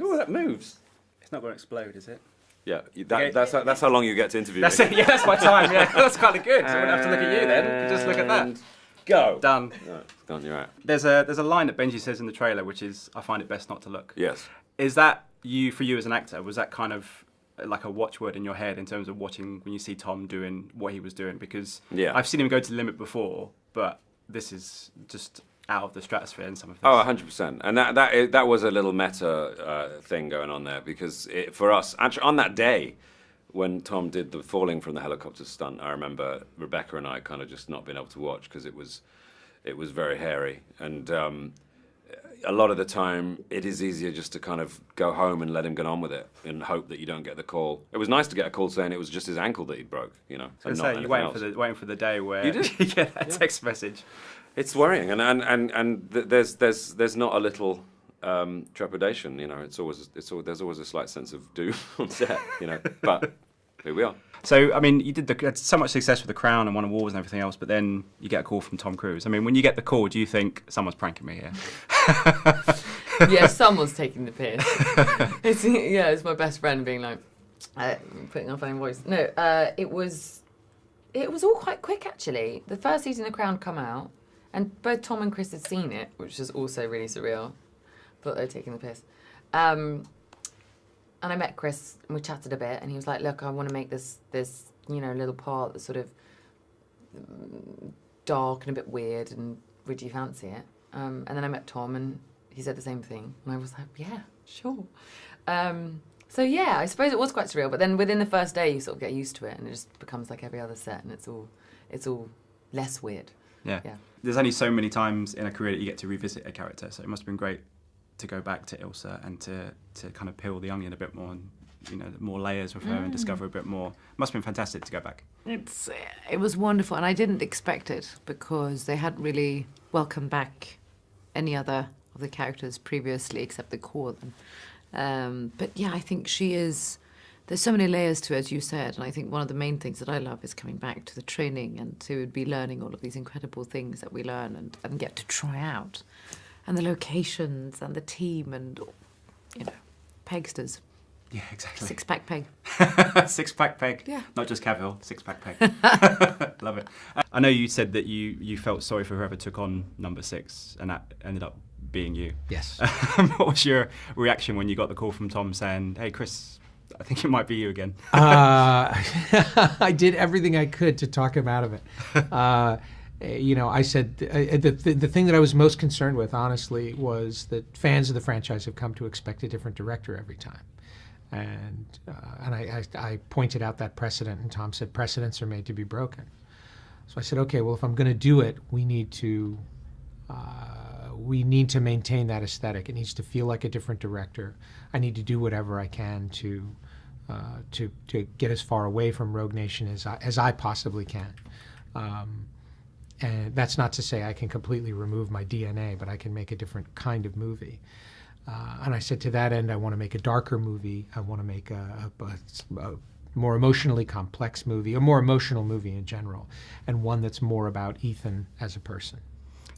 Oh, that moves. It's not going to explode, is it? Yeah, that, that's that's how long you get to interview That's me. it. Yeah, that's my time. Yeah, that's kind of good. So I wouldn't have to look at you then. Just look at that. Go. Done. No, it's gone. You're out. There's a there's a line that Benji says in the trailer, which is, "I find it best not to look." Yes. Is that you for you as an actor? Was that kind of like a watchword in your head in terms of watching when you see Tom doing what he was doing? Because Yeah. I've seen him go to the limit before, but this is just out of the stratosphere in some of this. Oh, 100%. And that, that, that was a little meta uh, thing going on there because it, for us, actually, on that day when Tom did the falling from the helicopter stunt, I remember Rebecca and I kind of just not being able to watch because it was, it was very hairy. And um, a lot of the time, it is easier just to kind of go home and let him get on with it and hope that you don't get the call. It was nice to get a call saying it was just his ankle that he broke, you know. I and was not gonna say, you're waiting else. for the waiting for the day where You did? you get that text message. It's worrying, and and and, and th- there's there's there's not a little um, trepidation. You know, it's always it's al there's always a slight sense of doom on set. You know, but here we are. So, I mean, you did the, had so much success with The Crown and won awards and everything else, but then you get a call from Tom Cruise. I mean, when you get the call, do you think someone's pranking me here? yeah, someone's taking the piss. it's, yeah, it's my best friend being like, uh, putting on a voice. No, uh, it was, it was all quite quick actually. The first season of The Crown come out, and both Tom and Chris had seen it, which was also really surreal. Thought they were taking the piss. Um, and I met Chris and we chatted a bit, and he was like, "Look, I want to make this this you know little part that's sort of mm, dark and a bit weird, and would you fancy it?" Um, and then I met Tom, and he said the same thing, and I was like, "Yeah, sure." Um, so yeah, I suppose it was quite surreal. But then within the first day, you sort of get used to it, and it just becomes like every other set, and it's all it's all less weird. Yeah. Yeah. There's only so many times in a career that you get to revisit a character, so it must have been great to go back to Ilsa and to, to kind of peel the onion a bit more and, you know, more layers with her and discover a bit more. Must have been fantastic to go back. It's it was wonderful, and I didn't expect it because they hadn't really welcomed back any other of the characters previously, except the core of them. Um, but yeah, I think she is. There's so many layers to it, as you said, and I think one of the main things that I love is coming back to the training and to be learning all of these incredible things that we learn and, and get to try out, and the locations and the team and you know, pegsters, Yeah, exactly. six pack peg. six pack peg. Yeah. Not just Cavill, six pack peg. Love it. I know you said that you, you felt sorry for whoever took on number six, and that ended up being you. Yes. what was your reaction when you got the call from Tom saying, "Hey, Chris, I think it might be you again"? uh, I did everything I could to talk him out of it. Uh, you know, I said uh, the, the the thing that I was most concerned with, honestly, was that fans of the franchise have come to expect a different director every time, and uh, and I, I I pointed out that precedent, and Tom said precedents are made to be broken. So I said, okay, well, if I'm going to do it, we need to uh, we need to maintain that aesthetic. It needs to feel like a different director. I need to do whatever I can to uh, to to get as far away from Rogue Nation as I, as I possibly can. Um, and that's not to say I can completely remove my DNA, but I can make a different kind of movie. Uh, and I said to that end, I want to make a darker movie. I want to make a, a, a, more emotionally complex movie, a more emotional movie in general, and one that's more about Ethan as a person.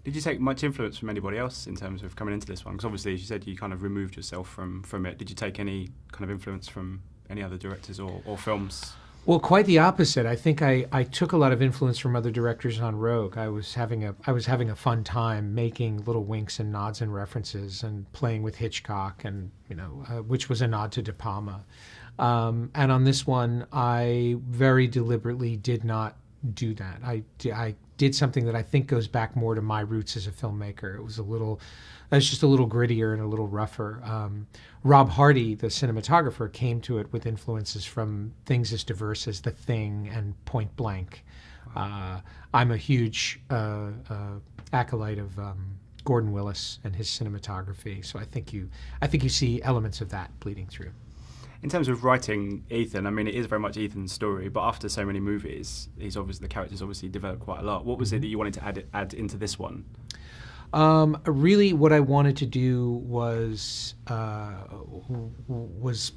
Did you take much influence from anybody else in terms of coming into this one? Because obviously, as you said, you kind of removed yourself from, from it. Did you take any kind of influence from any other directors or, or films? Well, quite the opposite. I think I, I took a lot of influence from other directors on Rogue. I was having a I was having a fun time making little winks and nods and references and playing with Hitchcock and you know uh, which was a nod to De Palma. Um, and on this one, I very deliberately did not do that. I, I did something that I think goes back more to my roots as a filmmaker. It was a little, it was just a little grittier and a little rougher. Um, Rob Hardy, the cinematographer, came to it with influences from things as diverse as The Thing and Point Blank. Uh, I'm a huge uh, uh, acolyte of um, Gordon Willis and his cinematography, so I think you, I think you see elements of that bleeding through. In terms of writing Ethan, I mean, it is very much Ethan's story, but after so many movies, he's obviously the character's obviously developed quite a lot. What was it that you wanted to add add into this one? Um, really, what I wanted to do was uh, was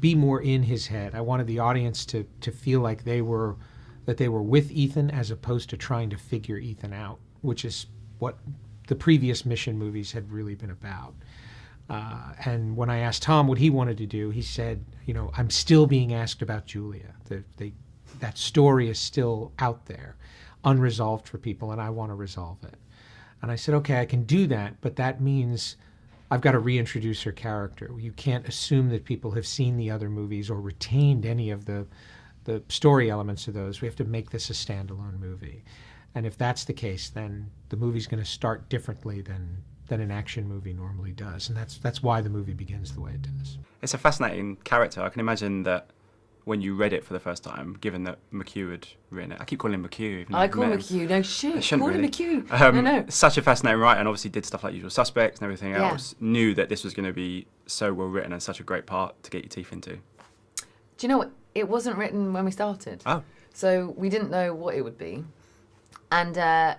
be more in his head. I wanted the audience to to feel like they were that they were with Ethan as opposed to trying to figure Ethan out, which is what the previous mission movies had really been about. Uh, and when I asked Tom what he wanted to do, he said, you know, I'm still being asked about Julia. The, the, that story is still out there, unresolved for people, and I want to resolve it. And I said, okay, I can do that, but that means I've got to reintroduce her character. You can't assume that people have seen the other movies or retained any of the the story elements of those. We have to make this a standalone movie. And if that's the case, then the movie's going to start differently than than an action movie normally does, and that's that's why the movie begins the way it does. It's a fascinating character. I can imagine that when you read it for the first time, given that McQ had written it. I keep calling him McQ. Even I call him McQ. No shit. I shouldn't call really. him McQ. Um, no, no. Such a fascinating writer, and obviously did stuff like Usual Suspects and everything Yeah. else. Knew that this was going to be so well written and such a great part to get your teeth into. Do you know what? It wasn't written when we started. Oh, So we didn't know what it would be. And uh,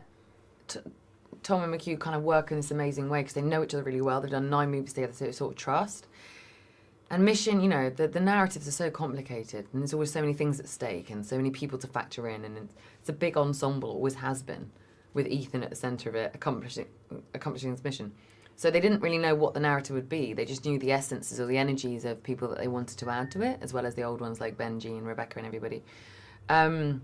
t- Tom and McQ kind of work in this amazing way because they know each other really well. They've done nine movies together, so it's sort of trust. And Mission, you know, the, the narratives are so complicated and there's always so many things at stake and so many people to factor in. And it's, a big ensemble, always has been, with Ethan at the centre of it, accomplishing, accomplishing this mission. So they didn't really know what the narrative would be. They just knew the essences or the energies of people that they wanted to add to it, as well as the old ones like Benji and Rebecca and everybody. Um,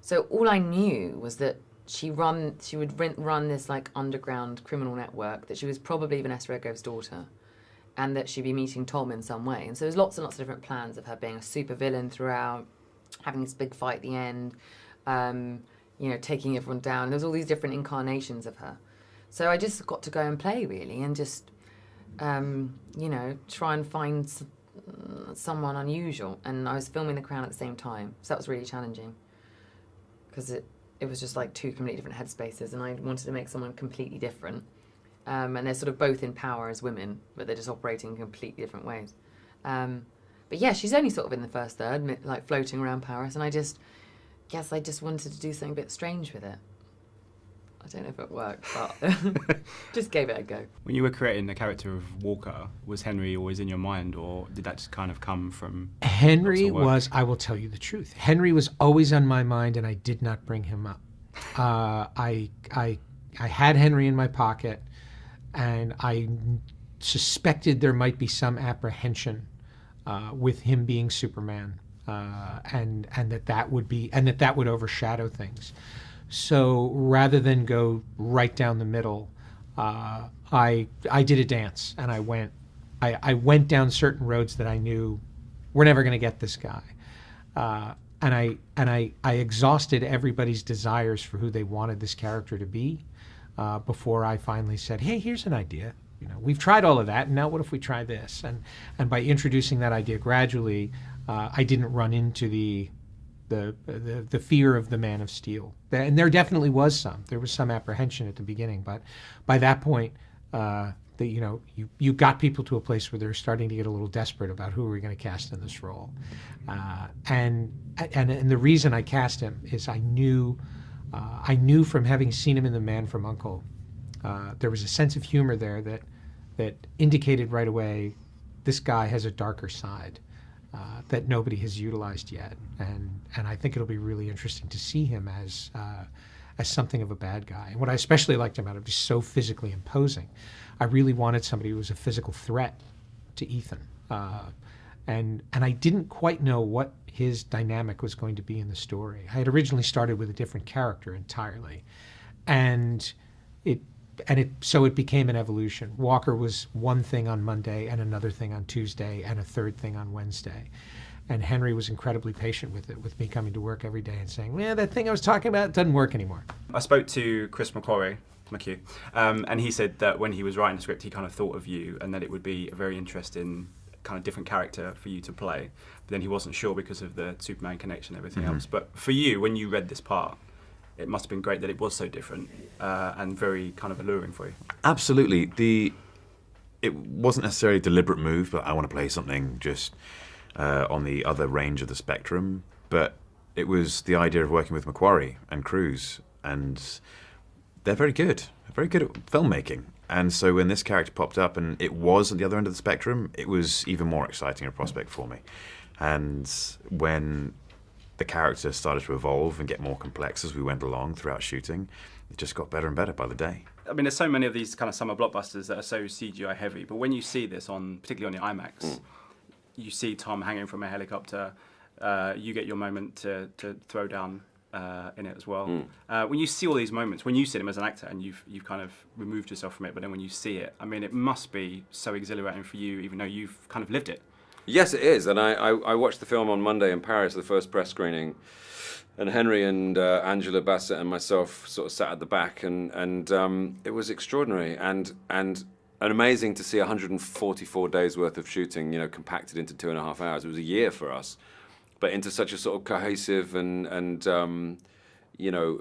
so all I knew was that she run she would run, run this like underground criminal network that she was probably Vanessa Redgrave's daughter, and that she'd be meeting Tom in some way. And so there's lots and lots of different plans of her being a super villain throughout, having this big fight at the end, um, you know, taking everyone down. There's all these different incarnations of her. So I just got to go and play really, and just um, you know try and find someone unusual. And I was filming The Crown at the same time, so that was really challenging because it it was just like two completely different headspaces, and I wanted to make someone completely different. Um, and they're sort of both in power as women, but they're just operating in completely different ways. Um, but yeah, she's only sort of in the first third, like floating around Paris, and I just guess I just wanted to do something a bit strange with it. I don't know if it worked, but just gave it a go. when you were creating the character of Walker, was Henry always in your mind, or did that just kind of come from? Henry Lots of work. was, I will tell you the truth. Henry was always on my mind, and I did not bring him up. Uh, I, I, I had Henry in my pocket, and I suspected there might be some apprehension uh, with him being Superman, uh, and and that that would be and that that would overshadow things. So rather than go right down the middle, uh, I I did a dance and I went I, I went down certain roads that I knew we're never going to get this guy, uh, and I and I I exhausted everybody's desires for who they wanted this character to be uh, before I finally said, hey, here's an idea. You know, we've tried all of that, and now what if we try this? And and by introducing that idea gradually, uh, I didn't run into the the, the the fear of the Man of Steel. And there definitely was some. There was some apprehension at the beginning, but by that point, uh, the, you know, you you got people to a place where they're starting to get a little desperate about who are we going to cast in this role. Uh, and and and the reason I cast him is I knew uh, I knew from having seen him in The Man from Uncle, uh, there was a sense of humor there that that indicated right away this guy has a darker side uh, that nobody has utilized yet, and and I think it'll be really interesting to see him as uh, as something of a bad guy. And what I especially liked about him, he's so physically imposing. I really wanted somebody who was a physical threat to Ethan, uh, and and I didn't quite know what his dynamic was going to be in the story. I had originally started with a different character entirely, and it and it so it became an evolution. Walker was one thing on Monday and another thing on Tuesday and a third thing on Wednesday. And Henry was incredibly patient with it, with me coming to work every day and saying, "Yeah, that thing I was talking about doesn't work anymore." I spoke to Chris McQuarrie, McQ, um, and he said that when he was writing the script, he kind of thought of you and that it would be a very interesting kind of different character for you to play. But then he wasn't sure because of the Superman connection and everything else. But for you, when you read this part, it must have been great that it was so different uh, and very kind of alluring for you. Absolutely. The it wasn't necessarily a deliberate move, but I want to play something just uh, on the other range of the spectrum. But it was the idea of working with McQuarrie and Cruise, and they're very good, very good at filmmaking. And so when this character popped up and it was at the other end of the spectrum, it was even more exciting a prospect for me. And when the character started to evolve and get more complex as we went along throughout shooting, it just got better and better by the day. I mean, there's so many of these kind of summer blockbusters that are so CGI heavy, but when you see this on, particularly on the IMAX, you see Tom hanging from a helicopter. Uh, you get your moment to, to throw down uh, in it as well. Uh, when you see all these moments, when you see them as an actor and you've you've kind of removed yourself from it, but then when you see it, I mean, it must be so exhilarating for you, even though you've kind of lived it. Yes, it is. And I, I, I watched the film on Monday in Paris, the first press screening. And Henry and uh, Angela Bassett and myself sort of sat at the back, and, and um, it was extraordinary and, and, and amazing to see 144 days worth of shooting, you know, compacted into two and a half hours. It was a year for us, but into such a sort of cohesive and, and um, you know,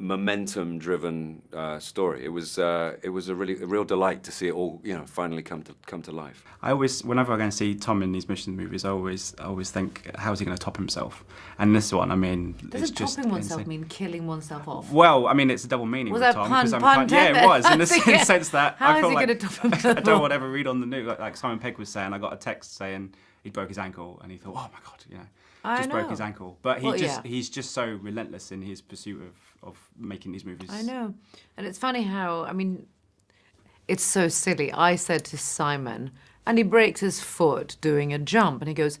momentum driven uh, story. It was, uh, it was a, really, a real delight to see it all, you know, finally come to, come to life. I always, whenever I go and see Tom in these mission movies, I always, I always think, how's he going to top himself? And this one, I mean, Doesn't just topping oneself insane. mean killing oneself off? Well, I mean, it's a double meaning Was with that Tom pun- because I'm pun kind, yeah, it was in the sense that How I is feel he like gonna top I don't off? want to ever read on the news like, like Simon Pegg was saying. I got a text saying he broke his ankle, and he thought, oh my god, you know, I just broke his ankle. But he Well, just yeah. he's just so relentless in his pursuit of of making these movies. I know. And it's funny how, I mean, it's so silly. I said to Simon, and he breaks his foot doing a jump, and he goes,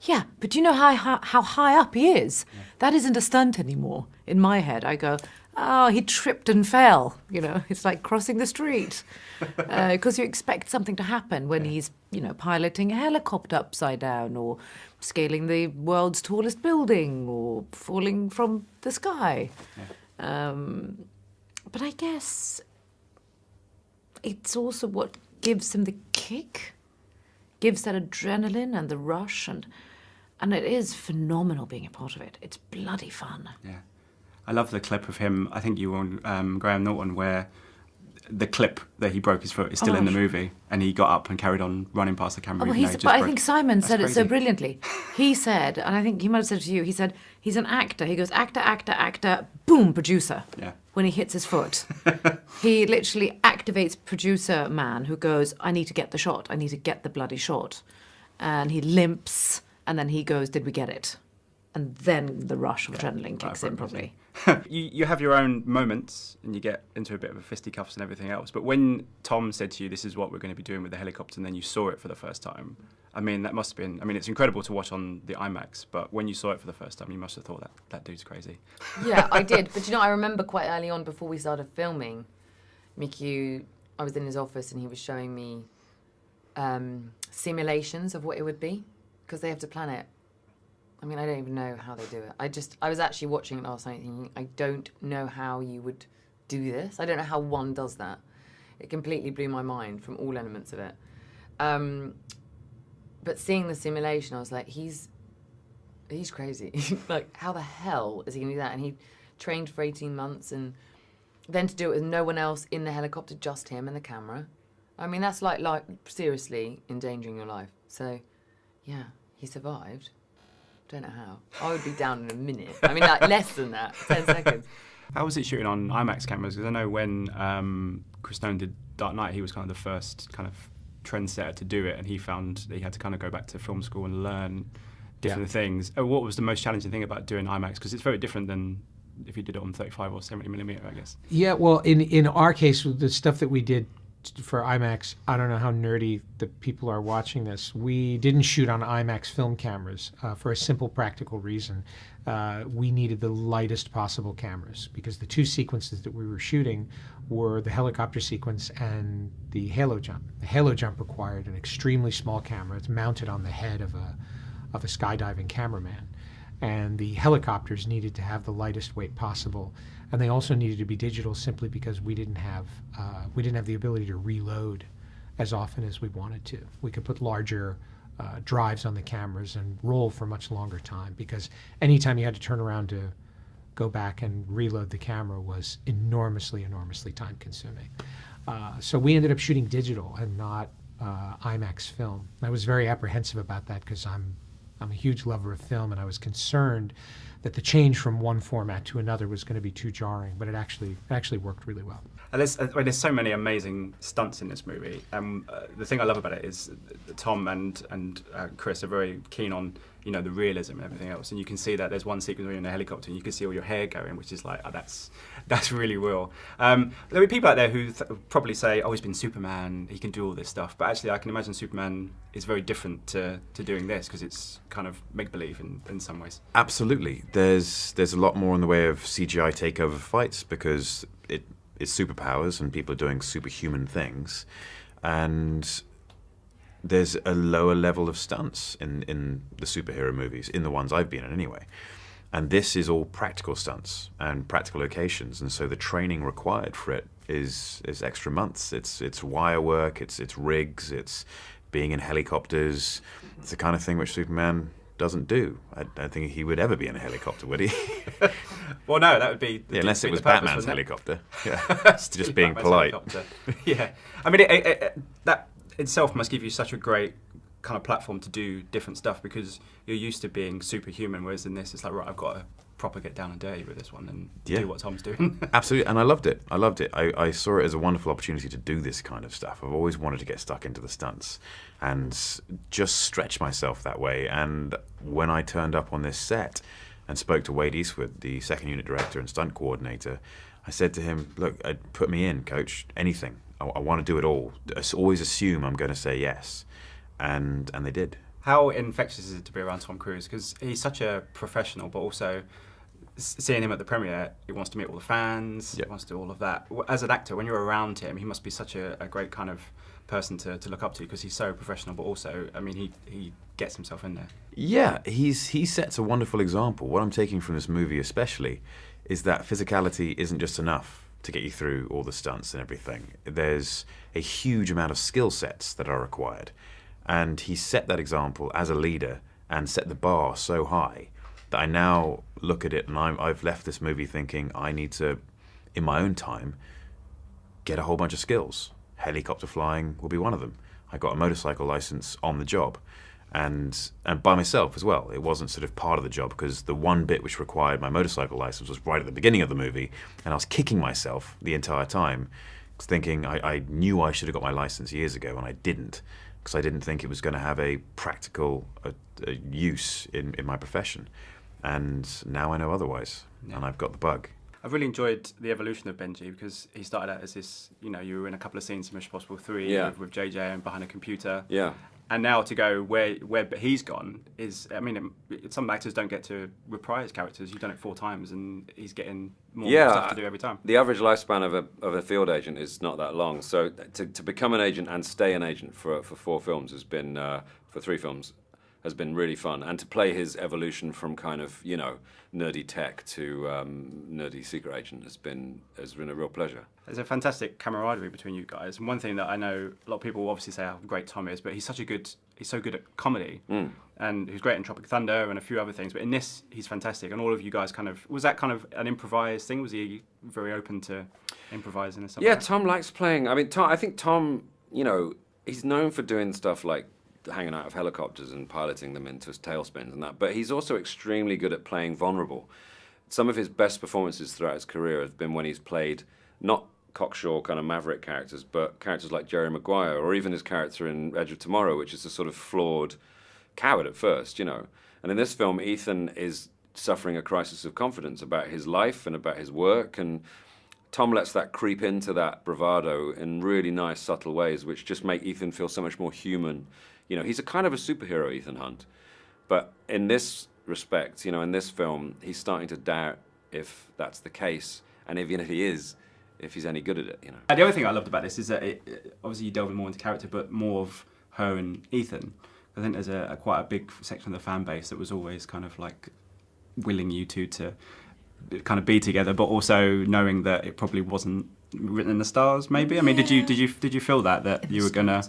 Yeah, but do you know how, how, how high up he is? That isn't a stunt anymore. In my head, I go, Oh, he tripped and fell. You know, it's like crossing the street. Because you expect something to happen when he's, you know, piloting a helicopter upside down or scaling the world's tallest building or falling from the sky. Um, but I guess it's also what gives him the kick, gives that adrenaline and the rush, and and it is phenomenal being a part of it. It's bloody fun. Yeah, I love the clip of him. I think you were on um, Graham Norton where the clip that he broke his foot is still in the Oh. movie, and he got up and carried on running past the camera. Oh, well, but I think Simon That's said it so brilliantly. He said, and I think he might have said it to you, he said, he's an actor. He goes, actor, actor, actor, boom, producer. Yeah. When he hits his foot. he literally activates producer man who goes, I need to get the shot. I need to get the bloody shot. And he limps, and then he goes, Did we get it? And then the rush of adrenaline kicks in, probably. you, you have your own moments and you get into a bit of a fisticuffs and everything else. But when Tom said to you, "This is what we're going to be doing with the helicopter," and then you saw it for the first time, I mean, that must have been. I mean, it's incredible to watch on the IMAX, but when you saw it for the first time, you must have thought that that dude's crazy. yeah, I did. But you know, I remember quite early on before we started filming, Mickey, I was in his office and he was showing me um, simulations of what it would be because they have to plan it. I mean, I don't even know how they do it. I just, I was actually watching it last night thinking, I don't know how you would do this. I don't know how one does that. It completely blew my mind from all elements of it. Um, but seeing the simulation, I was like, he's he's crazy. like, how the hell is he gonna do that? And he trained for 18 months and then to do it with no one else in the helicopter, just him and the camera. I mean, that's like, like seriously endangering your life. So, yeah, he survived. Don't know how. I would be down in a minute. I mean, like less than that, 10 seconds. How was it shooting on IMAX cameras? Because I know when um, Chris Nolan did Dark Knight, he was kind of the first kind of trendsetter to do it, and he found that he had to kind of go back to film school and learn different things. Uh, What was the most challenging thing about doing IMAX? Because it's very different than if you did it on 35 or 70 millimeter, I guess. Yeah, well, in in our case, the stuff that we did t- for IMAX, I don't know how nerdy the people are watching this. We didn't shoot on IMAX film cameras uh, for a simple practical reason. Uh, we needed the lightest possible cameras because the two sequences that we were shooting were the helicopter sequence and the halo jump. The halo jump required an extremely small camera. It's mounted on the head of a of a skydiving cameraman and the helicopters needed to have the lightest weight possible and they also needed to be digital simply because we didn't have uh, we didn't have the ability to reload as often as we wanted to we could put larger uh, drives on the cameras and roll for much longer time because anytime you had to turn around to go back and reload the camera was enormously enormously time consuming uh, so we ended up shooting digital and not uh, IMAX film. I was very apprehensive about that because I'm I'm a huge lover of film, and I was concerned that the change from one format to another was going to be too jarring, but it actually actually worked really well. And there's, I mean, there's so many amazing stunts in this movie. Um, uh, the thing I love about it is Tom and and uh, Chris are very keen on you know the realism and everything else. And you can see that there's one sequence where you're in a helicopter and you can see all your hair going, which is like oh, that's that's really real. Um, there are people out there who th- probably say, "Oh, he's been Superman. He can do all this stuff." But actually, I can imagine Superman is very different to, to doing this because it's kind of make believe in, in some ways. Absolutely. There's there's a lot more in the way of CGI takeover fights because it it's superpowers and people are doing superhuman things, and there's a lower level of stunts in in the superhero movies in the ones I've been in anyway. And this is all practical stunts and practical locations, and so the training required for it is is extra months. It's it's wire work, it's it's rigs, it's being in helicopters. It's the kind of thing which Superman doesn't do. I don't think he would ever be in a helicopter, would he? Well, no, that would be yeah, unless it was purpose, Batman's helicopter. Yeah, just being Batman's polite. yeah, I mean, it, it, it, that itself must give you such a great kind of platform to do different stuff because you're used to being superhuman, whereas in this, it's like right, I've got to proper get down and dirty with this one and Yeah. do what Tom's doing. Absolutely, and I loved it. I loved it. I, I saw it as a wonderful opportunity to do this kind of stuff. I've always wanted to get stuck into the stunts and just stretch myself that way. And when I turned up on this set and spoke to Wade Eastwood, the second unit director and stunt coordinator, I said to him, "Look, uh, put me in, coach. Anything. I, I want to do it all. Always assume I'm going to say yes." And and they did. How infectious is it to be around Tom Cruise? Because he's such a professional, but also seeing him at the premiere, he wants to meet all the fans, Yeah. he wants to do all of that. As an actor, when you're around him, he must be such a, a great kind of person to, to look up to because he's so professional, but also, I mean, he, he gets himself in there. Yeah, he's he sets a wonderful example. What I'm taking from this movie, especially, is that physicality isn't just enough to get you through all the stunts and everything. There's a huge amount of skill sets that are required, and he set that example as a leader and set the bar so high that I now look at it and I'm, I've left this movie thinking I need to, in my own time, get a whole bunch of skills. Helicopter flying will be one of them. I got a motorcycle license on the job, and and by myself as well. It wasn't sort of part of the job because the one bit which required my motorcycle license was right at the beginning of the movie, and I was kicking myself the entire time, thinking I, I knew I should have got my license years ago, and I didn't because I didn't think it was going to have a practical uh, uh, use in, in my profession. And now I know otherwise, and I've got the bug. I've really enjoyed the evolution of Benji because he started out as this, you know, you were in a couple of scenes in Mission Possible 3 Yeah. with, with JJ and behind a computer. Yeah. And now to go where where he's gone is, I mean, it, some actors don't get to reprise characters. You've done it four times, and he's getting more Yeah, stuff to do every time. The average lifespan of a, of a field agent is not that long. So to, to become an agent and stay an agent for, for four films has been, uh, for three films, has been really fun. And to play his evolution from kind of, you know, nerdy tech to um, nerdy secret agent has been, has been a real pleasure. There's a fantastic camaraderie between you guys. And one thing that I know a lot of people obviously say how great Tom is, but he's such a good, he's so good at comedy. Mm. And he's great in Tropic Thunder and a few other things. But in this, he's fantastic. And all of you guys kind of, was that kind of an improvised thing? Was he very open to improvising and stuff? Yeah. Tom likes playing. I mean, Tom, I think Tom, you know, he's known for doing stuff like hanging out of helicopters and piloting them into tailspins and that. But he's also extremely good at playing vulnerable. Some of his best performances throughout his career have been when he's played not cocksure kind of maverick characters, but characters like Jerry Maguire or even his character in Edge of Tomorrow, which is a sort of flawed coward at first, you know. And in this film, Ethan is suffering a crisis of confidence about his life and about his work and Tom lets that creep into that bravado in really nice, subtle ways, which just make Ethan feel so much more human. You know, he's a kind of a superhero, Ethan Hunt. But in this respect, you know, in this film, he's starting to doubt if that's the case, and even if he is, if he's any good at it, you know. Uh, The other thing I loved about this is that it, it- obviously you delve more into character, but more of her and Ethan. I think there's a, a quite a big section of the fan base that was always kind of like willing you two to kind of be together, but also knowing that it probably wasn't written in the stars. Maybe. I mean, did you did you did you feel that that you were gonna?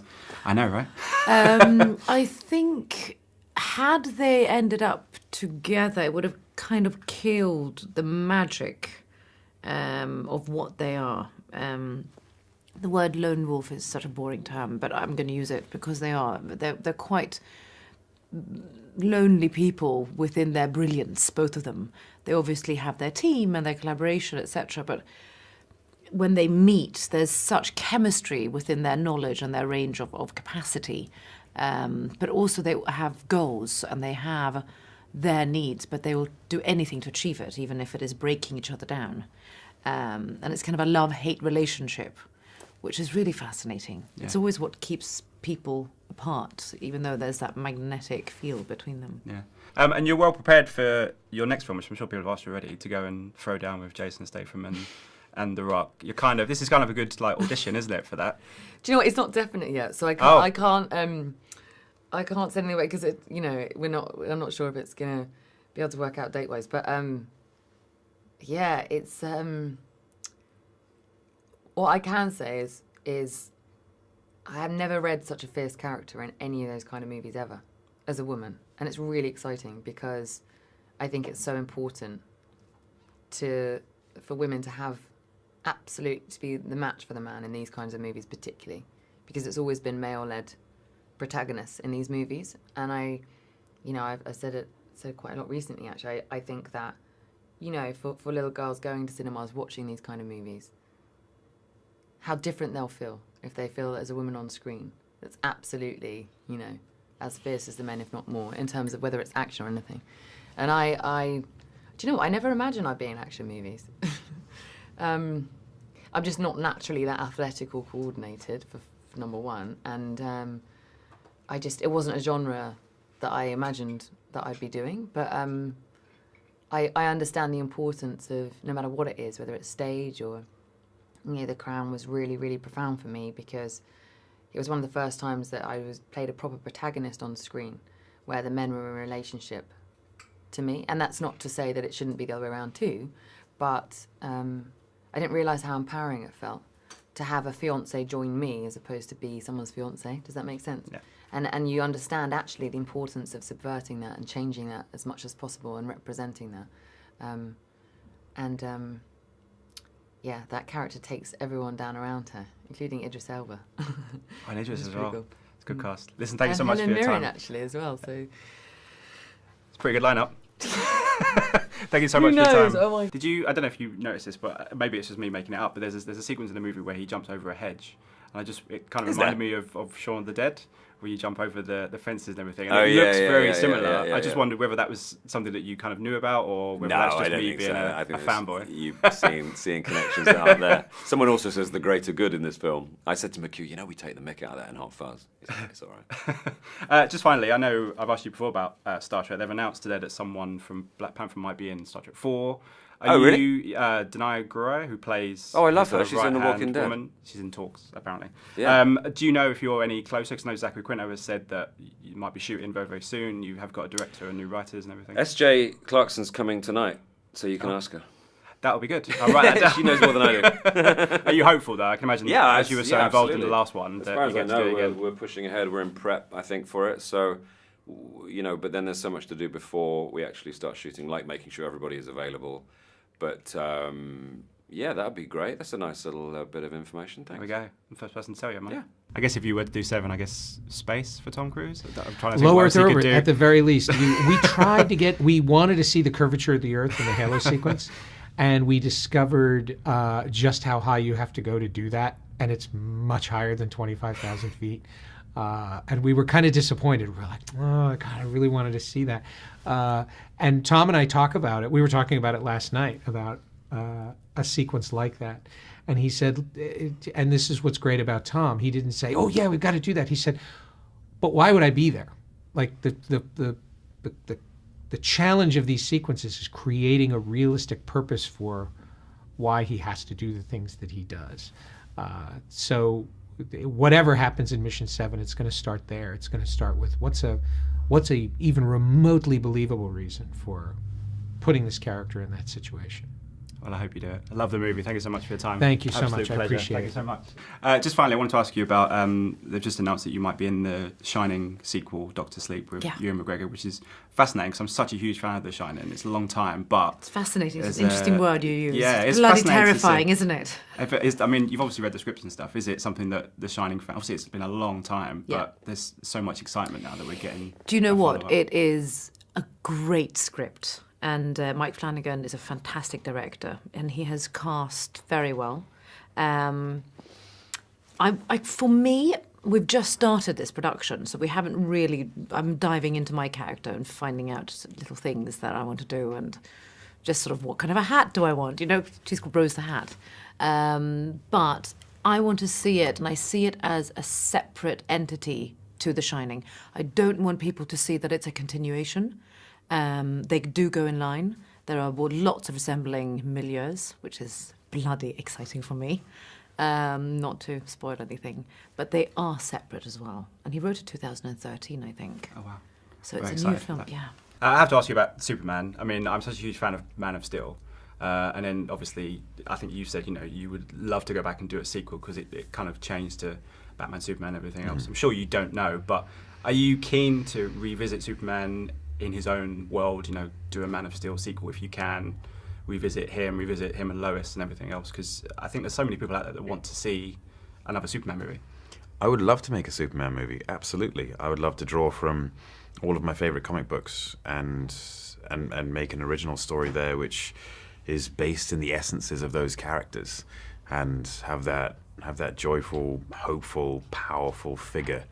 I know, right? um, I think had they ended up together, it would have kind of killed the magic um, of what they are. Um, the word lone wolf is such a boring term, but I'm going to use it because they are. They're, they're quite lonely people within their brilliance, both of them. They obviously have their team and their collaboration, etc. But when they meet, there's such chemistry within their knowledge and their range of, of capacity. Um, but also, they have goals and they have their needs, but they will do anything to achieve it, even if it is breaking each other down. Um, and it's kind of a love hate relationship, which is really fascinating. It's always what keeps people apart, even though there's that magnetic field between them. Yeah. Um, and you're well prepared for your next film, which I'm sure people have asked you already, to go and throw down with Jason Statham and, and The Rock. You're kind of this is kind of a good like audition, isn't it, for that? Do you know what? It's not definite yet, so I can't. Oh. I can't. Um, I can't send anyway because it. You know, we're not. I'm not sure if it's gonna be able to work out date wise, but um, yeah, it's um. What I can say is is, I have never read such a fierce character in any of those kind of movies ever, as a woman, and it's really exciting because, I think it's so important. To for women to have absolute to be the match for the man in these kinds of movies particularly because it's always been male led protagonists in these movies. And i you know i've, i said it said quite a lot recently actually. I, I think that you know for, for little girls going to cinemas watching these kind of movies how different they'll feel if they feel as a woman on screen that's absolutely you know as fierce as the men if not more in terms of whether it's action or anything and i i do you know what? I never imagined I'd be in action movies. um, I'm just not naturally that athletic or coordinated for, for number one, and um, I just it wasn't a genre that I imagined that I'd be doing. But um, I I understand the importance of no matter what it is, whether it's stage or know, The Crown was really really profound for me because it was one of the first times that I was played a proper protagonist on screen, where the men were in a relationship to me. And that's not to say that it shouldn't be the other way around too, but um, I didn't realize how empowering it felt to have a fiance join me as opposed to be someone's fiance. Does that make sense? Yeah. And and you understand actually the importance of subverting that and changing that as much as possible and representing that. Um, and um, yeah, that character takes everyone down around her, including Idris Elba. Oh, I need as well. cool. It's a good mm. cast. Listen, thank you so much Helen for your Mirren time. actually as well. So It's a pretty good lineup. Thank you so Who much for your time. Oh my- Did you? I don't know if you noticed this, but maybe it's just me making it up. But there's a, there's a sequence in the movie where he jumps over a hedge, and I just it kind of Is reminded there? me of, of Shaun of the Dead, where you jump over the, the fences and everything. And Oh, it yeah, looks yeah, very yeah, similar. I just wondered whether that was something that you kind of knew about, or whether no, that's I just don't me being so. a, a fanboy. You seeing seeing connections that aren't there. Someone also says the greater good in this film. I said to McQ, you know, we take the mick out of that in Hot Fuzz. Like, it's all right. Uh, just finally, I know I've asked you before about uh, Star Trek. They've announced today that someone from Black Panther might be in Star Trek Four. Are Oh, really? you uh, Danai Gurira, who plays? Oh, I love her. She's in The Walking Dead. Woman. She's in talks apparently. Yeah. Um, do you know if you're any closer? Because I know Zachary Quinto has said that you might be shooting very very soon. You have got a director and new writers and everything. S.J. Clarkson's coming tonight, so you can Oh. ask her. That'll be good. I'll write that down. she knows more than I do. Are you hopeful though? I can imagine. Yeah, as you were so yeah, involved in the last one, As that far as I get to do know, we're, we're pushing ahead. We're in prep, I think, for it. So, you know, but then there's so much to do before we actually start shooting, like making sure everybody is available. But um, yeah, that'd be great. That's a nice little uh, bit of information. There we go. I'm the first person to tell you, am I? Yeah. I guess if you were to do seven, I guess space for Tom Cruise. I'm trying to think Low what Earth else he could orbit, at the very least. We, we tried to get, we wanted to see the curvature of the Earth in the Halo sequence, and we discovered uh, just how high you have to go to do that, and it's much higher than 25,000 feet. Uh, and we were kind of disappointed. We were like, oh, God, I really wanted to see that. Uh, and Tom and I talk about it. We were talking about it last night about uh, a sequence like that. And he said, and this is what's great about Tom. He didn't say, oh, yeah, we've got to do that. He said, but why would I be there? Like the the the the, the, the challenge of these sequences is creating a realistic purpose for why he has to do the things that he does. Uh, so whatever happens in Mission Seven, it's going to start there. It's going to start with what's a what's a even remotely believable reason for putting this character in that situation. Well, I hope you do it. I love the movie. Thank you so much for your time. Thank you so Absolute much. I pleasure. appreciate Thank it. you so much. Uh, just finally, I wanted to ask you about. Um, they've just announced that you might be in the Shining sequel, Doctor Sleep, with Yeah. Ewan McGregor, which is fascinating because I'm such a huge fan of The Shining. It's a long time, but It's fascinating. It's an interesting a- word you use. yeah, it's bloody fascinating to see. terrifying, isn't it? if it is, I mean, you've obviously read the scripts and stuff. Is it something that The Shining fan? Obviously, it's been a long time, Yeah. but there's so much excitement now that we're getting. Do you know what? It is a great script, and uh, Mike Flanagan is a fantastic director, and he has cast very well. Um, I, I, for me, we've just started this production, so we haven't really. I'm diving into my character and finding out little things that I want to do, and just sort of what kind of a hat do I want? You know, she's called Rose the Hat, um, but I want to see it, and I see it as a separate entity to The Shining. I don't want people to see that it's a continuation. Um, they do go in line. There are lots of resembling milieus, which is bloody exciting for me. Um, not to spoil anything, but they are separate as well. And he wrote it 2013, I think. Oh wow. So it's Very a new film. that. Yeah. Uh, I have to ask you about Superman. I mean, I'm such a huge fan of Man of Steel. Uh, and then obviously, I think you said, you know, you would love to go back and do a sequel because it, it kind of changed to Batman, Superman, everything else. I'm sure you don't know, but are you keen to revisit Superman in his own world, you know, do a Man of Steel sequel if you can, revisit him, revisit him and Lois and everything else? Because I think there's so many people out there that want to see another Superman movie. I would love to make a Superman movie. Absolutely, I would love to draw from all of my favorite comic books and and and make an original story there, which is based in the essences of those characters, and have that have that joyful, hopeful, powerful figure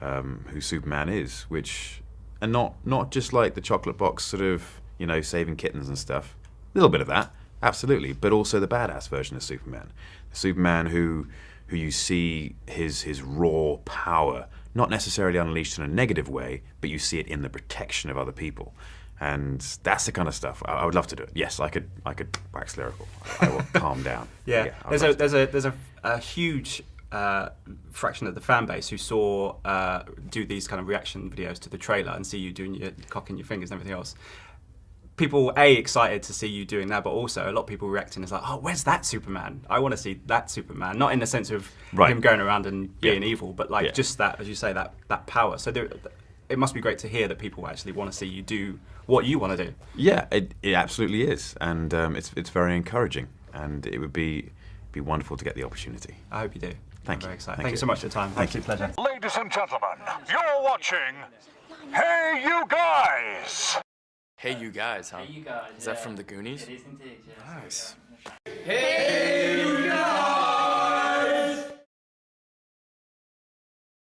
um, who Superman is, which and not not just like the chocolate box sort of you know saving kittens and stuff. A little bit of that, absolutely, but also the badass version of Superman, the Superman who who you see his his raw power, not necessarily unleashed in a negative way, but you see it in the protection of other people. And that's the kind of stuff I, I would love to do it. Yes, I could. I could wax lyrical. I, I will calm down. Yeah, I'd there's a there's a there's a, a huge uh, fraction of the fan base who saw uh, do these kind of reaction videos to the trailer and see you doing your cocking your fingers and everything else. People a excited to see you doing that, but also a lot of people reacting is like, oh, where's that Superman? I want to see that Superman. Not in the sense of Right. him going around and being Yeah. evil, but like Yeah. just that, as you say, that that power. So there, it must be great to hear that people actually want to see you do what you want to do. Yeah, it, it absolutely is, and um, it's it's very encouraging, and it would be be wonderful to get the opportunity. I hope you do. Thank I'm you. very excited. Thank Thank, you you. so much for your time. Thank Absolute pleasure. Ladies and gentlemen, you're watching Hey You Guys! Hey, you guys, huh? Hey, you guys. Is that from the Goonies? It is indeed, yeah. Nice. Hey,